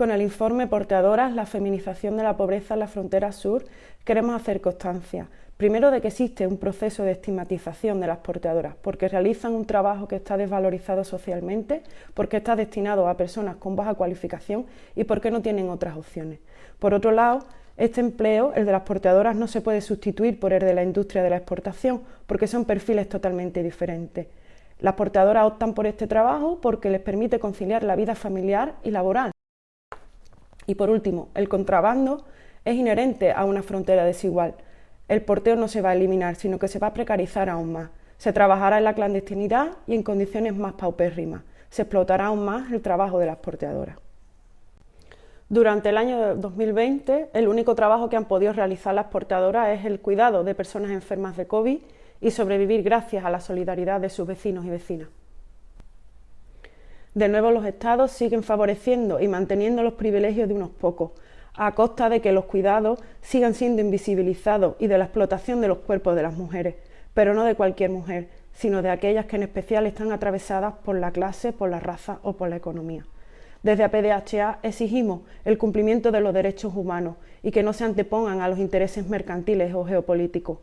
Con el informe Porteadoras, la feminización de la pobreza en la frontera sur, queremos hacer constancia, primero de que existe un proceso de estigmatización de las porteadoras, porque realizan un trabajo que está desvalorizado socialmente, porque está destinado a personas con baja cualificación y porque no tienen otras opciones. Por otro lado, este empleo, el de las porteadoras, no se puede sustituir por el de la industria de la exportación, porque son perfiles totalmente diferentes. Las porteadoras optan por este trabajo porque les permite conciliar la vida familiar y laboral. Y por último, el contrabando es inherente a una frontera desigual. El porteo no se va a eliminar, sino que se va a precarizar aún más. Se trabajará en la clandestinidad y en condiciones más paupérrimas. Se explotará aún más el trabajo de las porteadoras. Durante el año 2020, el único trabajo que han podido realizar las porteadoras es el cuidado de personas enfermas de COVID y sobrevivir gracias a la solidaridad de sus vecinos y vecinas. De nuevo, los Estados siguen favoreciendo y manteniendo los privilegios de unos pocos, a costa de que los cuidados sigan siendo invisibilizados y de la explotación de los cuerpos de las mujeres, pero no de cualquier mujer, sino de aquellas que en especial están atravesadas por la clase, por la raza o por la economía. Desde APDHA exigimos el cumplimiento de los derechos humanos y que no se antepongan a los intereses mercantiles o geopolíticos.